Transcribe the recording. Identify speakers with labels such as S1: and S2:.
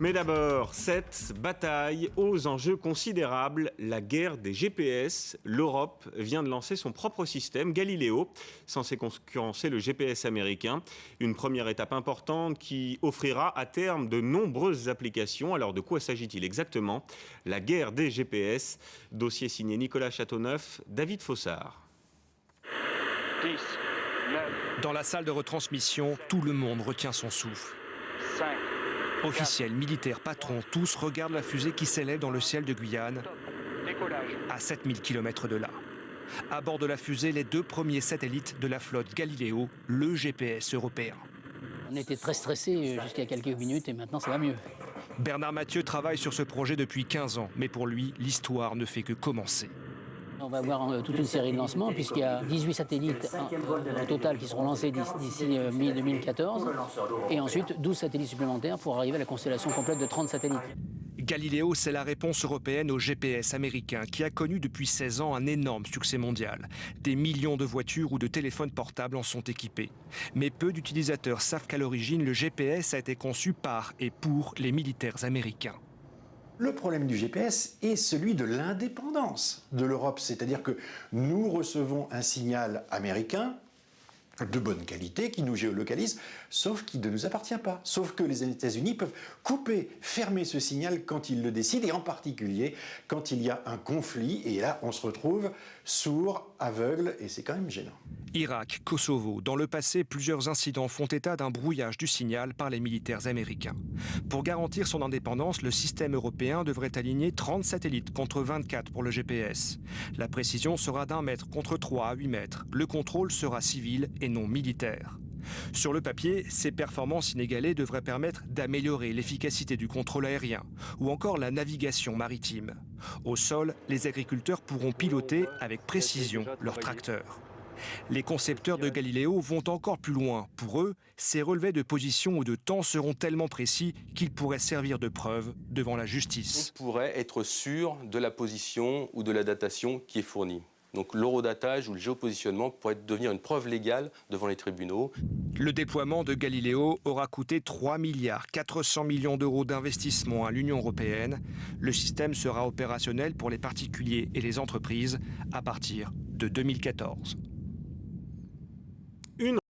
S1: Mais d'abord, cette bataille aux enjeux considérables, la guerre des GPS. L'Europe vient de lancer son propre système, Galileo, censé concurrencer le GPS américain. Une première étape importante qui offrira à terme de nombreuses applications. Alors de quoi s'agit-il exactement? La guerre des GPS. Dossier signé Nicolas Châteauneuf, David Fossard.
S2: Dans la salle de retransmission, tout le monde retient son souffle.
S3: 5,
S2: Officiels, militaires, patrons, tous regardent la fusée qui s'élève dans le ciel de Guyane, à 7000 km de là. À bord de la fusée, les deux premiers satellites de la flotte Galileo, le GPS européen.
S4: On était très stressés jusqu'à quelques minutes et maintenant ça va mieux.
S2: Bernard Mathieu travaille sur ce projet depuis 15 ans, mais pour lui, l'histoire ne fait que commencer.
S4: On va avoir euh, toute une série de lancements puisqu'il y a 18 satellites au total qui seront lancés d'ici- d'ici euh, mi-2014 et ensuite 12 satellites supplémentaires pour arriver à la constellation complète de 30 satellites.
S2: Galileo, c'est la réponse européenne au GPS américain qui a connu depuis 16 ans un énorme succès mondial. Des millions de voitures ou de téléphones portables en sont équipés. Mais peu d'utilisateurs savent qu'à l'origine, le GPS a été conçu par et pour les militaires américains.
S5: Le problème du GPS est celui de l'indépendance de l'Europe, c'est-à-dire que nous recevons un signal américain de bonne qualité qui nous géolocalise, sauf qui ne nous appartient pas. Sauf que les États-Unis peuvent couper, fermer ce signal quand ils le décident, et en particulier quand il y a un conflit, et là on se retrouve sourd, aveugle, et c'est quand même gênant.
S2: Irak, Kosovo, dans le passé, plusieurs incidents font état d'un brouillage du signal par les militaires américains. Pour garantir son indépendance, le système européen devrait aligner 30 satellites contre 24 pour le GPS. La précision sera d'un mètre contre 3 à 8 mètres. Le contrôle sera civil et non militaire. Sur le papier, ces performances inégalées devraient permettre d'améliorer l'efficacité du contrôle aérien ou encore la navigation maritime. Au sol, les agriculteurs pourront piloter avec précision leurs tracteurs. Les concepteurs de Galileo vont encore plus loin. Pour eux, ces relevés de position ou de temps seront tellement précis qu'ils pourraient servir de preuve devant la justice.
S6: On pourrait être sûr de la position ou de la datation qui est fournie. Donc l'eurodatage ou le géopositionnement pourrait devenir une preuve légale devant les tribunaux.
S2: Le déploiement de Galileo aura coûté 3 milliards 400 millions d'euros d'investissement à l'Union européenne. Le système sera opérationnel pour les particuliers et les entreprises à partir de 2014.